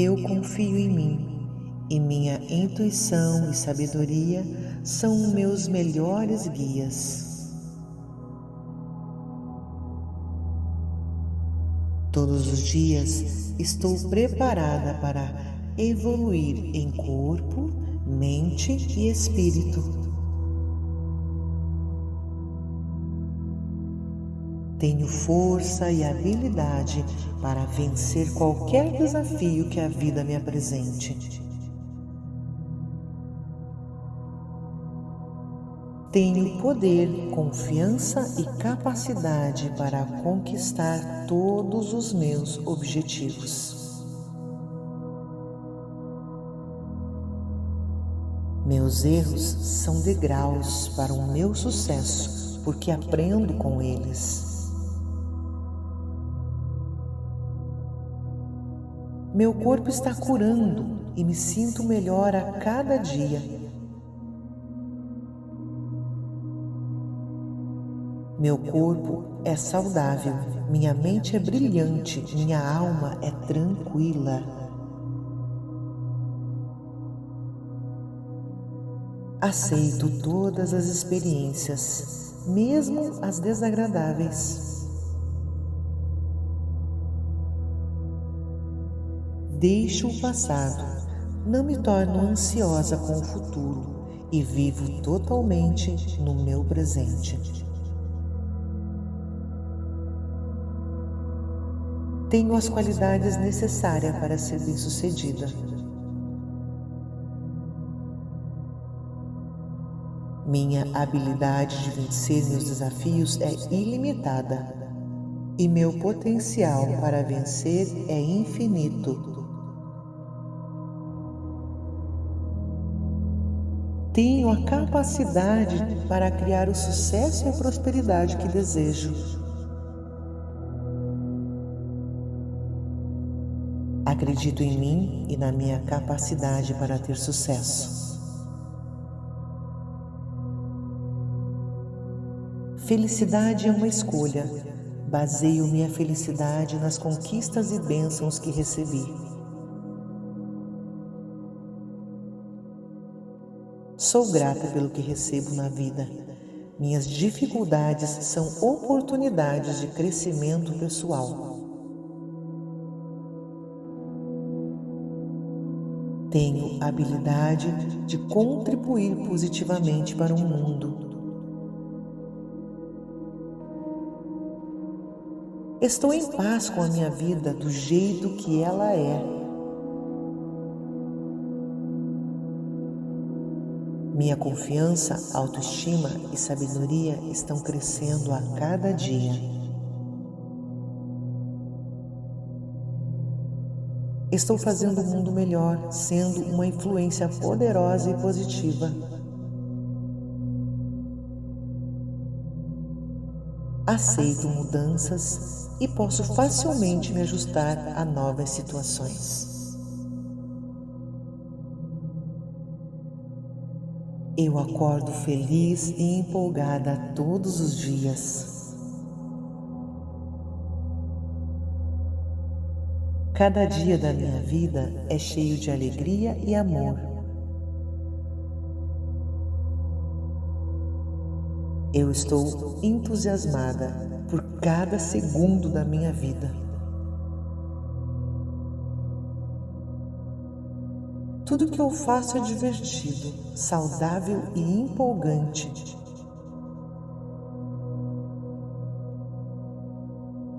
Eu confio em mim e minha intuição e sabedoria são meus melhores guias. Todos os dias estou preparada para evoluir em corpo, mente e espírito. Tenho força e habilidade para vencer qualquer desafio que a vida me apresente. Tenho poder, confiança e capacidade para conquistar todos os meus objetivos. Meus erros são degraus para o meu sucesso, porque aprendo com eles. Meu corpo está curando e me sinto melhor a cada dia. Meu corpo é saudável, minha mente é brilhante, minha alma é tranquila. Aceito todas as experiências, mesmo as desagradáveis. Deixo o passado, não me torno ansiosa com o futuro e vivo totalmente no meu presente. Tenho as qualidades necessárias para ser bem-sucedida. Minha habilidade de vencer meus desafios é ilimitada e meu potencial para vencer é infinito. Tenho a capacidade para criar o sucesso e a prosperidade que desejo. Acredito em mim e na minha capacidade para ter sucesso. Felicidade é uma escolha. Baseio minha felicidade nas conquistas e bênçãos que recebi. Sou grata pelo que recebo na vida. Minhas dificuldades são oportunidades de crescimento pessoal. Tenho habilidade de contribuir positivamente para o mundo. Estou em paz com a minha vida do jeito que ela é. Minha confiança, autoestima e sabedoria estão crescendo a cada dia. Estou fazendo o mundo melhor, sendo uma influência poderosa e positiva. Aceito mudanças e posso facilmente me ajustar a novas situações. Eu acordo feliz e empolgada todos os dias. Cada dia da minha vida é cheio de alegria e amor. Eu estou entusiasmada por cada segundo da minha vida. Tudo que eu faço é divertido, saudável e empolgante.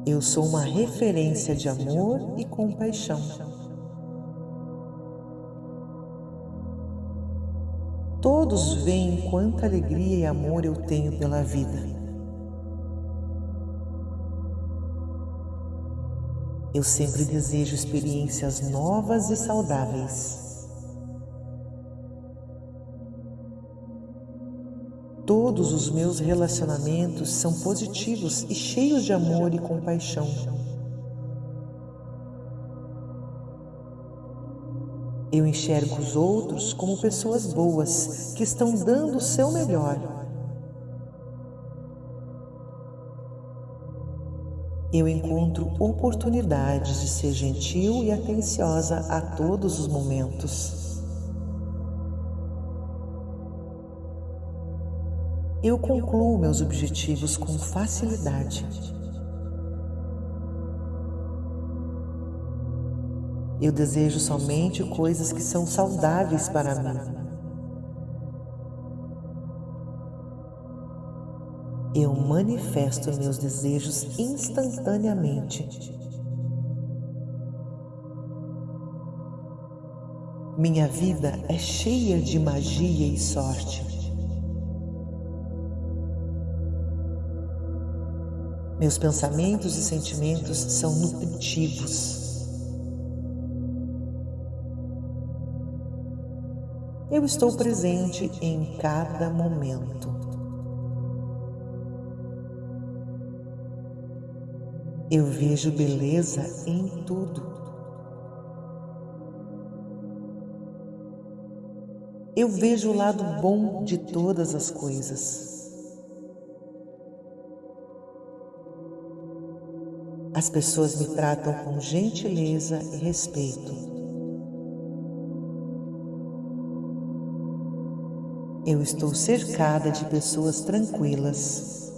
Eu sou uma referência de amor e compaixão. Todos veem quanta alegria e amor eu tenho pela vida. Eu sempre desejo experiências novas e saudáveis. Todos os meus relacionamentos são positivos e cheios de amor e compaixão. Eu enxergo os outros como pessoas boas que estão dando o seu melhor. eu encontro oportunidades de ser gentil e atenciosa a todos os momentos. Eu concluo meus objetivos com facilidade. Eu desejo somente coisas que são saudáveis para mim. Eu manifesto meus desejos instantaneamente. Minha vida é cheia de magia e sorte. Meus pensamentos e sentimentos são nutritivos. Eu estou presente em cada momento. Eu vejo beleza em tudo. Eu vejo o lado bom de todas as coisas. As pessoas me tratam com gentileza e respeito. Eu estou cercada de pessoas tranquilas.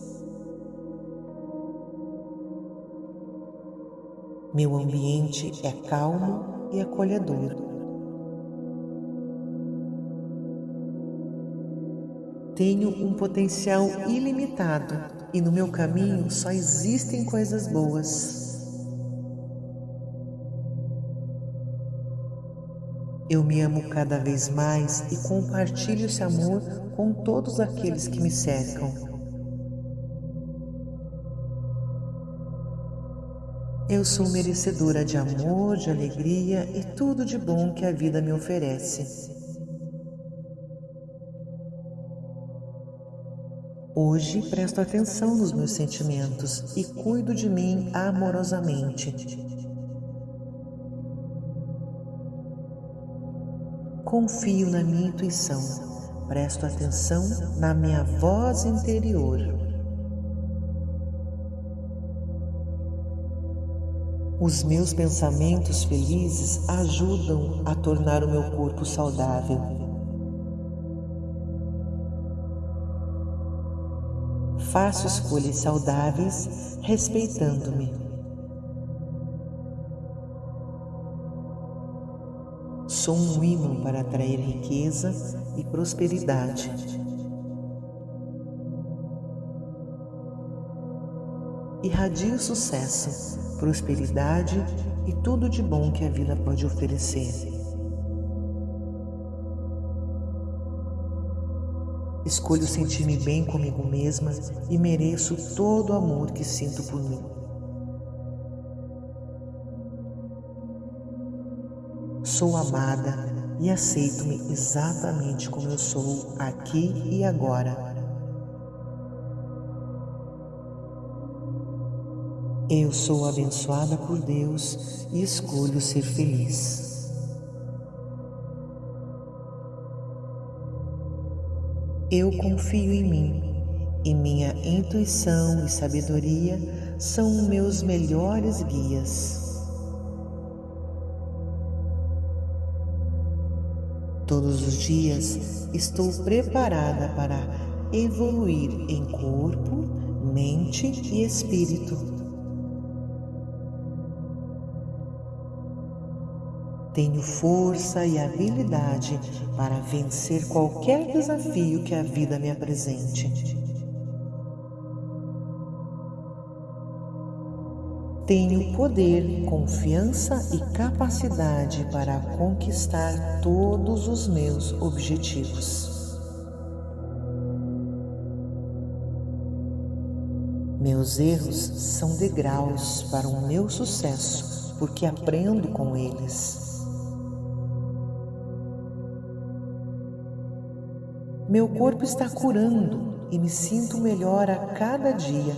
Meu ambiente é calmo e acolhedor. Tenho um potencial ilimitado e no meu caminho só existem coisas boas. Eu me amo cada vez mais e compartilho esse amor com todos aqueles que me cercam. Eu sou merecedora de amor, de alegria e tudo de bom que a vida me oferece. Hoje presto atenção nos meus sentimentos e cuido de mim amorosamente. Confio na minha intuição, presto atenção na minha voz interior. Os meus pensamentos felizes ajudam a tornar o meu corpo saudável. Faço escolhas saudáveis respeitando-me. Sou um imã para atrair riqueza e prosperidade. Irradio sucesso, prosperidade e tudo de bom que a vida pode oferecer. Escolho sentir-me bem comigo mesma e mereço todo o amor que sinto por mim. Sou amada e aceito-me exatamente como eu sou aqui e agora. Eu sou abençoada por Deus e escolho ser feliz. Eu confio em mim e minha intuição e sabedoria são meus melhores guias. Todos os dias estou preparada para evoluir em corpo, mente e espírito. Tenho força e habilidade para vencer qualquer desafio que a vida me apresente. Tenho poder, confiança e capacidade para conquistar todos os meus objetivos. Meus erros são degraus para o meu sucesso, porque aprendo com eles. Meu corpo está curando e me sinto melhor a cada dia